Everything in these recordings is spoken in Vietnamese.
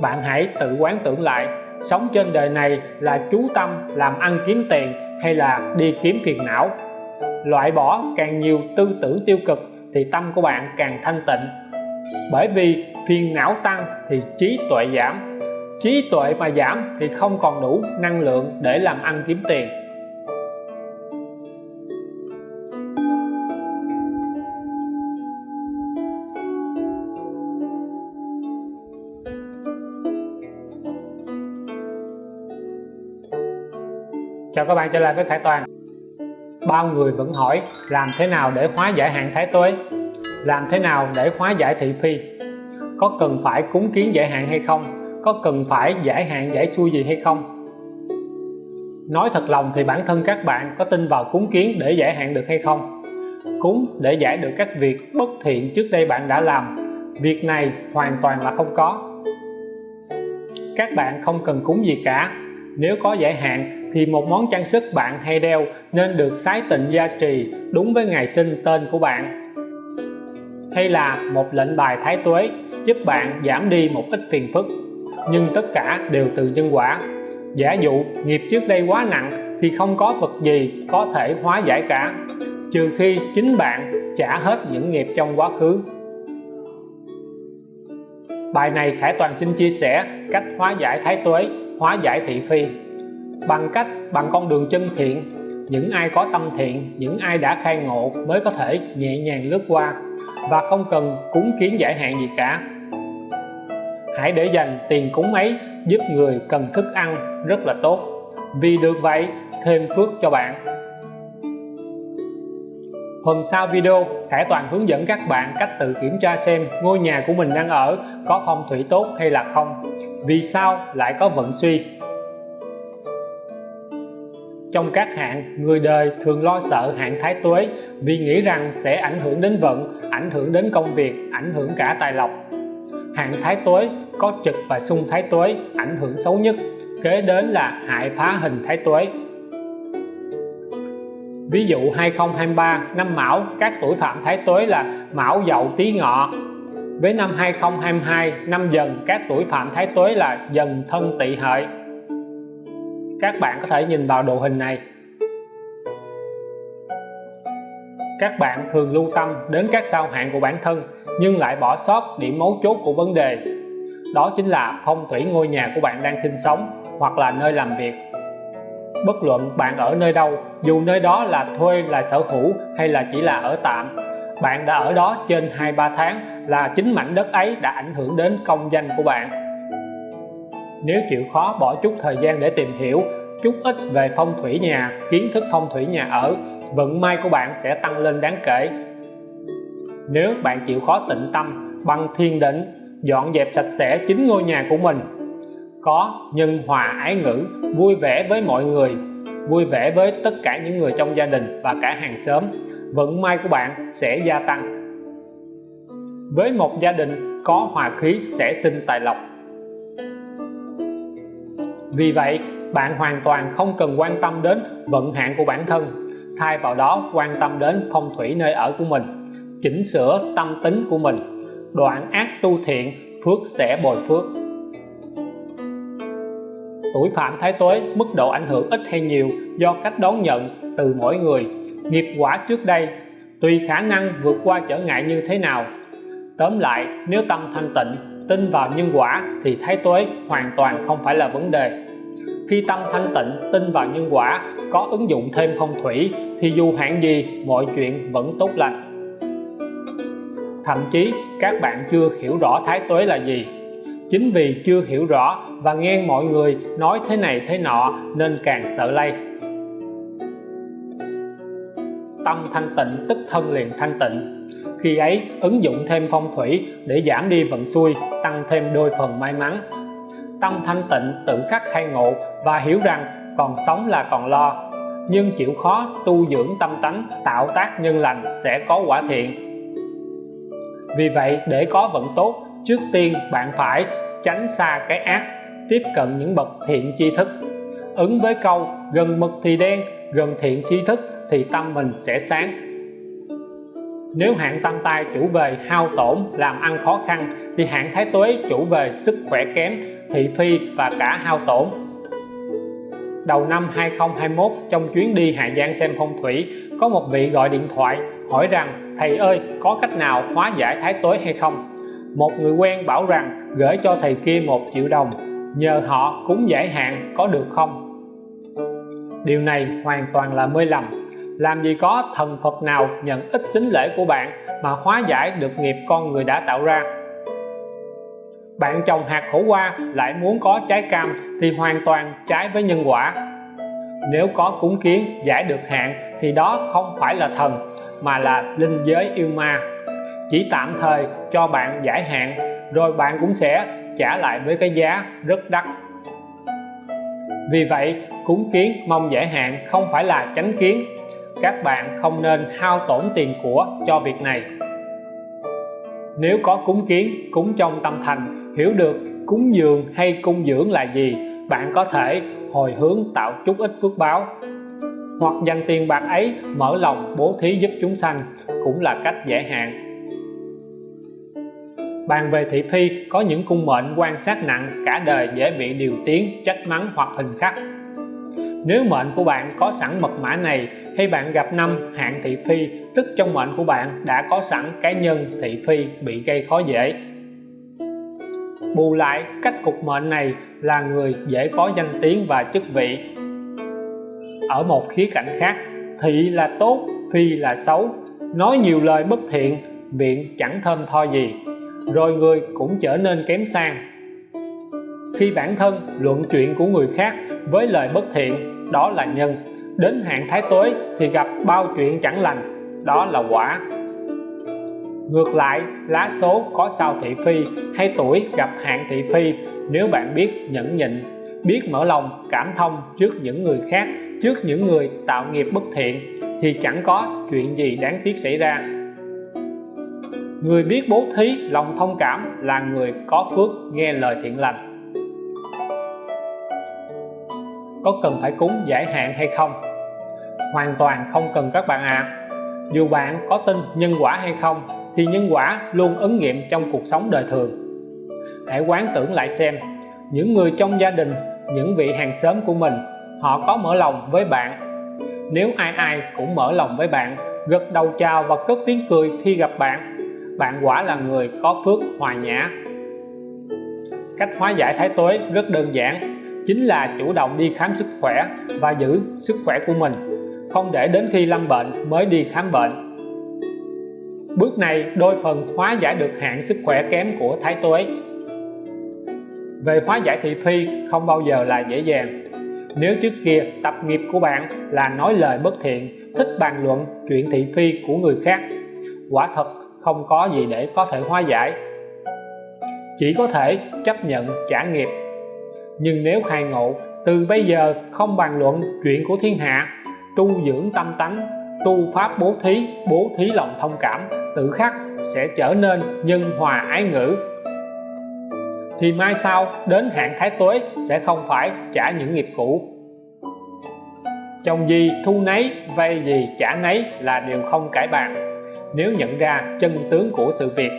bạn hãy tự quán tưởng lại, sống trên đời này là chú tâm làm ăn kiếm tiền hay là đi kiếm phiền não. Loại bỏ càng nhiều tư tưởng tiêu cực thì tâm của bạn càng thanh tịnh. Bởi vì phiền não tăng thì trí tuệ giảm. Trí tuệ mà giảm thì không còn đủ năng lượng để làm ăn kiếm tiền. Chào các bạn, trở lại với Khải Toàn. Bao người vẫn hỏi, làm thế nào để hóa giải hạn thái tuế? Làm thế nào để hóa giải thị phi? Có cần phải cúng kiến giải hạn hay không? Có cần phải giải hạn, giải xuôi gì hay không? Nói thật lòng thì bản thân các bạn có tin vào cúng kiến để giải hạn được hay không? Cúng để giải được các việc bất thiện trước đây bạn đã làm, việc này hoàn toàn là không có. Các bạn không cần cúng gì cả. Nếu có giải hạn thì một món trang sức bạn hay đeo nên được sái tịnh gia trì đúng với ngày sinh tên của bạn. Hay là một lệnh bài thái tuế giúp bạn giảm đi một ít phiền phức, nhưng tất cả đều từ nhân quả. Giả dụ nghiệp trước đây quá nặng thì không có vật gì có thể hóa giải cả, trừ khi chính bạn trả hết những nghiệp trong quá khứ. Bài này Khải Toàn xin chia sẻ cách hóa giải thái tuế, hóa giải thị phi bằng cách, bằng con đường chân thiện, những ai có tâm thiện, những ai đã khai ngộ mới có thể nhẹ nhàng lướt qua và không cần cúng kiến giải hạn gì cả. Hãy để dành tiền cúng ấy giúp người cần thức ăn rất là tốt. Vì được vậy, thêm phước cho bạn. Phần sau video, Khải Toàn hướng dẫn các bạn cách tự kiểm tra xem ngôi nhà của mình đang ở có phong thủy tốt hay là không. Vì sao lại có vận suy? Trong các hạn người đời thường lo sợ hạn thái tuế vì nghĩ rằng sẽ ảnh hưởng đến vận, ảnh hưởng đến công việc, ảnh hưởng cả tài lộc. Hạn thái tuế có trực và xung thái tuế, ảnh hưởng xấu nhất, kế đến là hại phá hình thái tuế. Ví dụ 2023 năm Mão, các tuổi phạm thái tuế là Mão Dậu Tý Ngọ. Với năm 2022 năm Dần, các tuổi phạm thái tuế là Dần Thân Tỵ Hợi các bạn có thể nhìn vào đồ hình này. Các bạn thường lưu tâm đến các sao hạn của bản thân, nhưng lại bỏ sót điểm mấu chốt của vấn đề. Đó chính là phong thủy ngôi nhà của bạn đang sinh sống hoặc là nơi làm việc. Bất luận bạn ở nơi đâu, dù nơi đó là thuê, là sở hữu hay là chỉ là ở tạm, bạn đã ở đó trên 2-3 tháng là chính mảnh đất ấy đã ảnh hưởng đến công danh của bạn nếu chịu khó bỏ chút thời gian để tìm hiểu chút ít về phong thủy nhà, kiến thức phong thủy nhà ở, vận may của bạn sẽ tăng lên đáng kể. Nếu bạn chịu khó tịnh tâm bằng thiền định dọn dẹp sạch sẽ chính ngôi nhà của mình, có nhân hòa ái ngữ, vui vẻ với mọi người, vui vẻ với tất cả những người trong gia đình và cả hàng xóm, vận may của bạn sẽ gia tăng. Với một gia đình có hòa khí sẽ sinh tài lộc vì vậy, bạn hoàn toàn không cần quan tâm đến vận hạn của bản thân. Thay vào đó, quan tâm đến phong thủy nơi ở của mình, chỉnh sửa tâm tính của mình. Đoạn ác tu thiện, phước sẽ bồi phước. Tuổi phạm thái tuế mức độ ảnh hưởng ít hay nhiều do cách đón nhận từ mỗi người. Nghiệp quả trước đây, tùy khả năng vượt qua trở ngại như thế nào. Tóm lại, nếu tâm thanh tịnh tin vào nhân quả thì thái tuế hoàn toàn không phải là vấn đề. Khi tâm thanh tịnh, tin vào nhân quả, có ứng dụng thêm phong thủy, thì dù hạn gì, mọi chuyện vẫn tốt lành. Thậm chí, các bạn chưa hiểu rõ thái tuế là gì. Chính vì chưa hiểu rõ và nghe mọi người nói thế này thế nọ nên càng sợ lây. Tâm thanh tịnh, tức thân liền thanh tịnh khi ấy, ứng dụng thêm phong thủy để giảm đi vận xui, tăng thêm đôi phần may mắn. Tâm thanh tịnh, tự khắc khai ngộ và hiểu rằng còn sống là còn lo. Nhưng chịu khó tu dưỡng tâm tánh, tạo tác nhân lành sẽ có quả thiện. Vì vậy, để có vận tốt, trước tiên bạn phải tránh xa cái ác, tiếp cận những bậc thiện tri thức. Ứng với câu gần mực thì đen, gần thiện tri thức thì tâm mình sẽ sáng nếu hạn tam tai chủ về hao tổn, làm ăn khó khăn, thì hạn thái tuế chủ về sức khỏe kém, thị phi và cả hao tổn. Đầu năm 2021 trong chuyến đi Hà Giang xem phong thủy, có một vị gọi điện thoại, hỏi rằng, thầy ơi, có cách nào hóa giải thái tuế hay không? Một người quen bảo rằng, gửi cho thầy kia một triệu đồng, nhờ họ cúng giải hạn có được không? Điều này hoàn toàn là mê lầm làm gì có thần Phật nào nhận ít xính lễ của bạn mà hóa giải được nghiệp con người đã tạo ra? Bạn trồng hạt khổ qua lại muốn có trái cam thì hoàn toàn trái với nhân quả. Nếu có cúng kiến giải được hạn thì đó không phải là thần, mà là linh giới yêu ma. Chỉ tạm thời cho bạn giải hạn, rồi bạn cũng sẽ trả lại với cái giá rất đắt. Vì vậy, cúng kiến mong giải hạn không phải là tránh kiến các bạn không nên hao tổn tiền của cho việc này. Nếu có cúng kiến, cúng trong tâm thành, hiểu được cúng dường hay cung dưỡng là gì, bạn có thể hồi hướng tạo chút ít phước báo. Hoặc dành tiền bạc ấy mở lòng bố thí giúp chúng sanh cũng là cách giải hạn. Bàn về thị phi, có những cung mệnh quan sát nặng, cả đời dễ bị điều tiếng, trách mắng hoặc hình khắc. Nếu mệnh của bạn có sẵn mật mã này hay bạn gặp năm hạn thị phi, tức trong mệnh của bạn đã có sẵn cái nhân thị phi bị gây khó dễ. Bù lại, cách cục mệnh này là người dễ có danh tiếng và chức vị. Ở một khía cạnh khác, thị là tốt, phi là xấu. Nói nhiều lời bất thiện, miệng chẳng thơm tho gì, rồi người cũng trở nên kém sang. Khi bản thân luận chuyện của người khác với lời bất thiện, đó là nhân đến hạn thái tuế thì gặp bao chuyện chẳng lành, đó là quả. Ngược lại, lá số có sao thị phi hay tuổi gặp hạn thị phi, nếu bạn biết nhẫn nhịn, biết mở lòng, cảm thông trước những người khác, trước những người tạo nghiệp bất thiện, thì chẳng có chuyện gì đáng tiếc xảy ra. Người biết bố thí lòng thông cảm là người có phước nghe lời thiện lành. Có cần phải cúng giải hạn hay không? Hoàn toàn không cần các bạn ạ. À. dù bạn có tin nhân quả hay không, thì nhân quả luôn ứng nghiệm trong cuộc sống đời thường. Hãy quán tưởng lại xem, những người trong gia đình, những vị hàng xóm của mình, họ có mở lòng với bạn. Nếu ai ai cũng mở lòng với bạn, gật đầu chào và cất tiếng cười khi gặp bạn bạn quả là người có phước hòa nhã. Cách hóa giải thái tuế rất đơn giản chính là chủ động đi khám sức khỏe và giữ sức khỏe của mình, không để đến khi lâm bệnh mới đi khám bệnh. Bước này đôi phần hóa giải được hạn sức khỏe kém của thái tuế. Về hóa giải thị phi không bao giờ là dễ dàng. Nếu trước kia tập nghiệp của bạn là nói lời bất thiện, thích bàn luận chuyện thị phi của người khác, quả thật không có gì để có thể hóa giải. Chỉ có thể chấp nhận trả nghiệp nhưng nếu khai ngộ, từ bây giờ không bàn luận chuyện của thiên hạ. Tu dưỡng tâm tánh, tu pháp bố thí bố thí lòng thông cảm, tự khắc sẽ trở nên nhân hòa ái ngữ. Thì mai sau, đến hạn thái tuế sẽ không phải trả những nghiệp cũ. Chồng gì thu nấy, vay gì trả nấy là điều không cải bàn. Nếu nhận ra chân tướng của sự việc,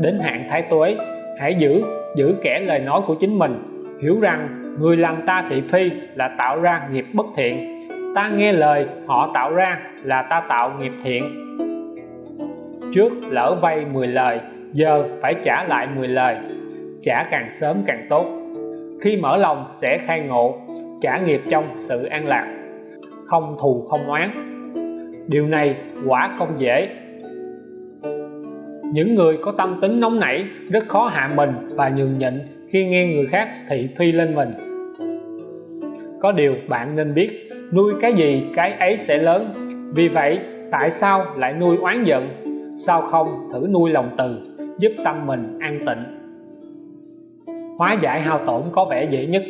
đến hạn thái tuế, hãy giữ giữ kẻ lời nói của chính mình hiểu rằng người làm ta thị phi là tạo ra nghiệp bất thiện. Ta nghe lời họ tạo ra là ta tạo nghiệp thiện. Trước lỡ vay 10 lời, giờ phải trả lại 10 lời. Trả càng sớm càng tốt. Khi mở lòng sẽ khai ngộ, trả nghiệp trong sự an lạc. Không thù không oán. Điều này quả không dễ. Những người có tâm tính nóng nảy, rất khó hạ mình và nhường nhịn khi nghe người khác thị phi lên mình. Có điều bạn nên biết, nuôi cái gì, cái ấy sẽ lớn. Vì vậy, tại sao lại nuôi oán giận? Sao không thử nuôi lòng từ, giúp tâm mình an tịnh? Hóa giải hao tổn có vẻ dễ nhất.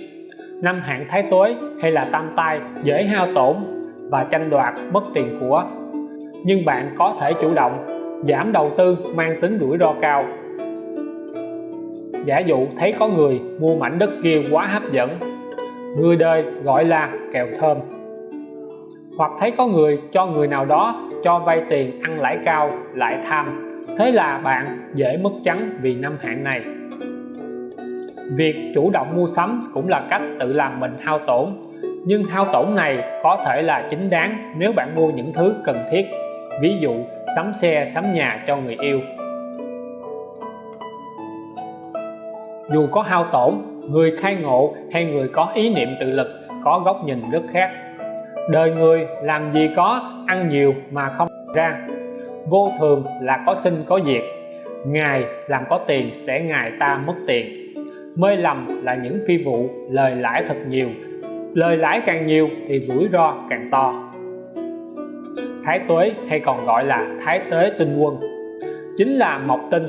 Năm hạn thái tuế hay là tam tai dễ hao tổn và tranh đoạt mất tiền của. Nhưng bạn có thể chủ động, giảm đầu tư, mang tính rủi ro cao giả dụ thấy có người mua mảnh đất kia quá hấp dẫn, người đời gọi là kèo thơm. Hoặc thấy có người cho người nào đó cho vay tiền ăn lãi cao lại tham. Thế là bạn dễ mất trắng vì năm hạn này. Việc chủ động mua sắm cũng là cách tự làm mình hao tổn. Nhưng hao tổn này có thể là chính đáng nếu bạn mua những thứ cần thiết. Ví dụ, sắm xe, sắm nhà cho người yêu. Dù có hao tổn, người khai ngộ hay người có ý niệm tự lực, có góc nhìn rất khác. Đời người làm gì có ăn nhiều mà không ra. Vô thường là có sinh có diệt. Ngài làm có tiền sẽ ngài ta mất tiền. Mê lầm là những phi vụ, lời lãi thật nhiều. Lời lãi càng nhiều thì rủi ro càng to. Thái tuế hay còn gọi là thái tế tinh quân. Chính là mộc tinh,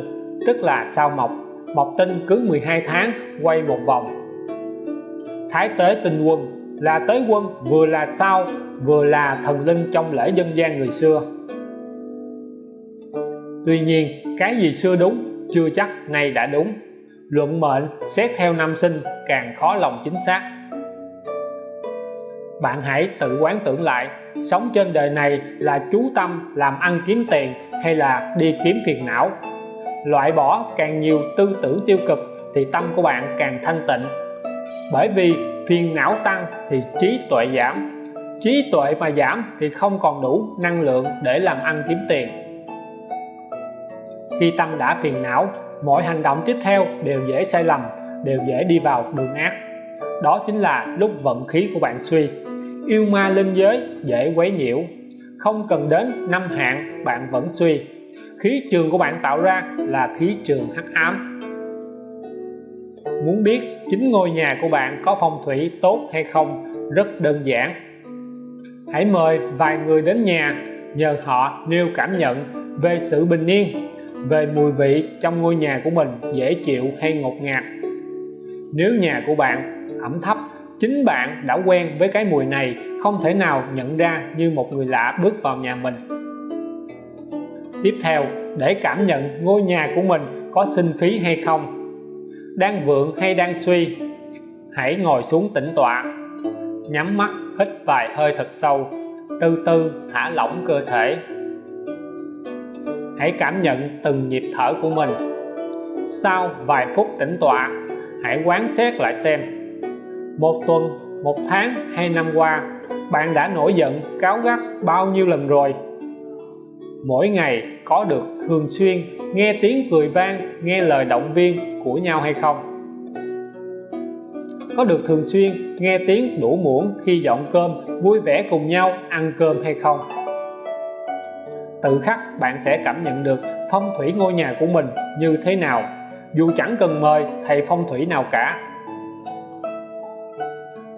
tức là sao mộc mộc tinh cứ 12 tháng, quay một vòng. Thái tế tinh quân là tế quân vừa là sao vừa là thần linh trong lễ dân gian người xưa. Tuy nhiên, cái gì xưa đúng, chưa chắc nay đã đúng. Luận mệnh, xét theo năm sinh, càng khó lòng chính xác. Bạn hãy tự quán tưởng lại, sống trên đời này là chú tâm làm ăn kiếm tiền hay là đi kiếm phiền não? Loại bỏ càng nhiều tư tưởng tiêu cực thì tâm của bạn càng thanh tịnh. Bởi vì phiền não tăng thì trí tuệ giảm. Trí tuệ mà giảm thì không còn đủ năng lượng để làm ăn kiếm tiền. Khi tâm đã phiền não, mọi hành động tiếp theo đều dễ sai lầm, đều dễ đi vào đường ác. Đó chính là lúc vận khí của bạn suy. Yêu ma linh giới dễ quấy nhiễu. Không cần đến năm hạn bạn vẫn suy khí trường của bạn tạo ra là khí trường hắc ám. Muốn biết chính ngôi nhà của bạn có phong thủy tốt hay không, rất đơn giản. Hãy mời vài người đến nhà, nhờ họ nêu cảm nhận về sự bình yên, về mùi vị trong ngôi nhà của mình dễ chịu hay ngột ngạt. Nếu nhà của bạn ẩm thấp, chính bạn đã quen với cái mùi này không thể nào nhận ra như một người lạ bước vào nhà mình tiếp theo, để cảm nhận ngôi nhà của mình có sinh khí hay không. Đang vượng hay đang suy, hãy ngồi xuống tĩnh tọa. Nhắm mắt, hít vài hơi thật sâu, từ từ thả lỏng cơ thể. Hãy cảm nhận từng nhịp thở của mình. Sau vài phút tĩnh tọa, hãy quán xét lại xem. Một tuần, một tháng hay năm qua, bạn đã nổi giận cáo gắt bao nhiêu lần rồi? Mỗi ngày có được thường xuyên nghe tiếng cười vang, nghe lời động viên của nhau hay không? Có được thường xuyên nghe tiếng đủ muỗng khi dọn cơm, vui vẻ cùng nhau, ăn cơm hay không? Tự khắc bạn sẽ cảm nhận được phong thủy ngôi nhà của mình như thế nào, dù chẳng cần mời thầy phong thủy nào cả.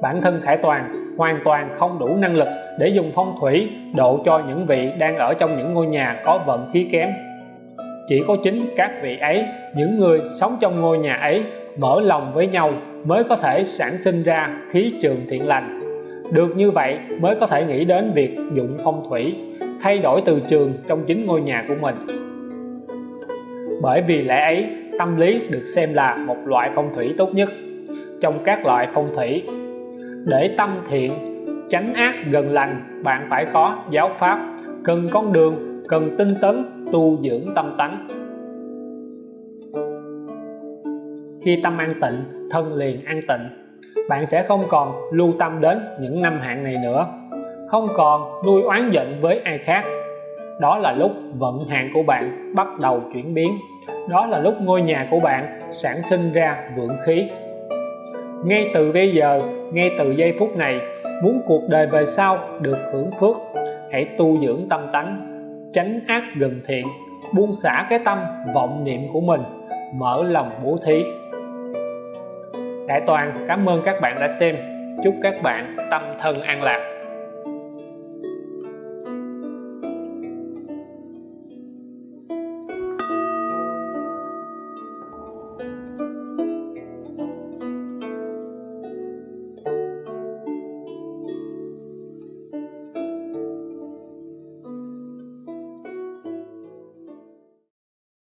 Bản thân Khải Toàn hoàn toàn không đủ năng lực để dùng phong thủy độ cho những vị đang ở trong những ngôi nhà có vận khí kém. Chỉ có chính các vị ấy, những người sống trong ngôi nhà ấy, mở lòng với nhau mới có thể sản sinh ra khí trường thiện lành. Được như vậy mới có thể nghĩ đến việc dụng phong thủy, thay đổi từ trường trong chính ngôi nhà của mình. Bởi vì lẽ ấy, tâm lý được xem là một loại phong thủy tốt nhất trong các loại phong thủy. Để tâm thiện tránh ác gần lành, bạn phải có giáo pháp, cần con đường, cần tinh tấn, tu dưỡng tâm tánh. Khi tâm an tịnh, thân liền an tịnh, bạn sẽ không còn lưu tâm đến những năm hạn này nữa. Không còn nuôi oán giận với ai khác. Đó là lúc vận hạn của bạn bắt đầu chuyển biến. Đó là lúc ngôi nhà của bạn sản sinh ra vượng khí ngay từ bây giờ, ngay từ giây phút này, muốn cuộc đời về sau được hưởng phước, hãy tu dưỡng tâm tánh, tránh ác gần thiện, buông xả cái tâm, vọng niệm của mình, mở lòng bố thí. Đại Toàn, cảm ơn các bạn đã xem. Chúc các bạn tâm thân an lạc.